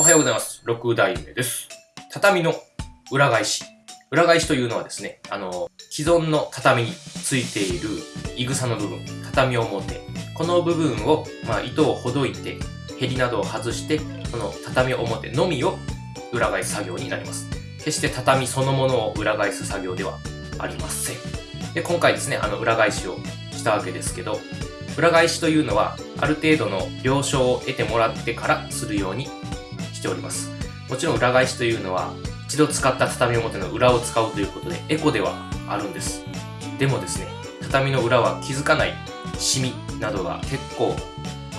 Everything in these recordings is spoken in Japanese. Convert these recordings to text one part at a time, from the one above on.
おはようございます。6代目です。畳の裏返し。裏返しというのはですね、あの、既存の畳についているいぐさの部分、畳表。この部分を、まあ、糸をほどいて、ヘリなどを外して、この畳表のみを裏返す作業になります。決して畳そのものを裏返す作業ではありません。で、今回ですね、あの、裏返しをしたわけですけど、裏返しというのは、ある程度の了承を得てもらってからするようにしております。もちろん裏返しというのは、一度使った畳表の裏を使うということで、エコではあるんです。でもですね、畳の裏は気づかないシミなどが結構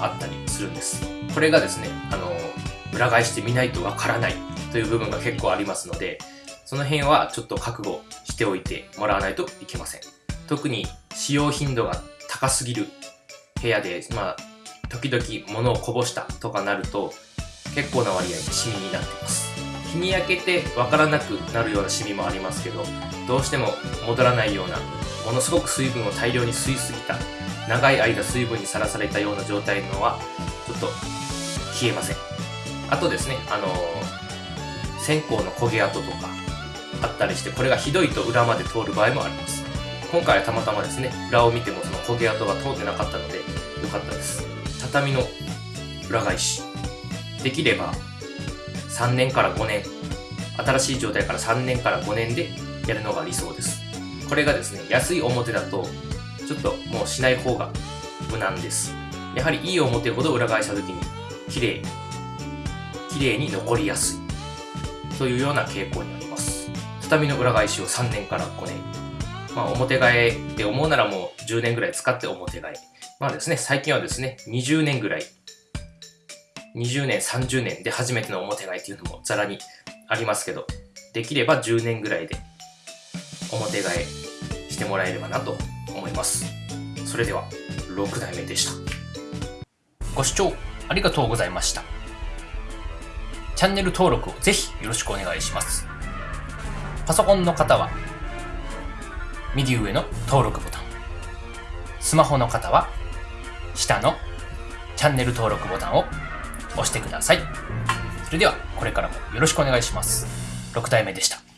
あったりするんです。これがですね、あの、裏返してみないとわからないという部分が結構ありますので、その辺はちょっと覚悟しておいてもらわないといけません。特に使用頻度が高すぎる部屋で、まあ、時々物をこぼしたとかなると、結構な割合でシミになっています。日に焼けてわからなくなるようなシミもありますけど、どうしても戻らないような、ものすごく水分を大量に吸いすぎた、長い間水分にさらされたような状態のは、ちょっと消えません。あとですね、あのー線香の焦げ跡とかあったりして、これがひどいと裏まで通る場合もあります。今回はたまたまですね、裏を見てもその焦げ跡が通ってなかったので、よかったです。畳の裏返し。できれば、3年から5年、新しい状態から3年から5年でやるのが理想です。これがですね、安い表だと、ちょっともうしない方が無難です。やはりいい表ほど裏返した時に、綺麗、綺麗に残りやすい。というような傾向にあります。畳の裏返しを3年から5年。まあ、表替えって思うならもう10年ぐらい使って表替え。まあですね、最近はですね、20年ぐらい、20年、30年で初めての表替えっていうのもざらにありますけど、できれば10年ぐらいで表替えしてもらえればなと思います。それでは、6代目でした。ご視聴ありがとうございました。チャンネル登録をぜひよろしくお願いします。パソコンの方は、右上の登録ボタン。スマホの方は、下のチャンネル登録ボタンを押してください。それでは、これからもよろしくお願いします。6体目でした。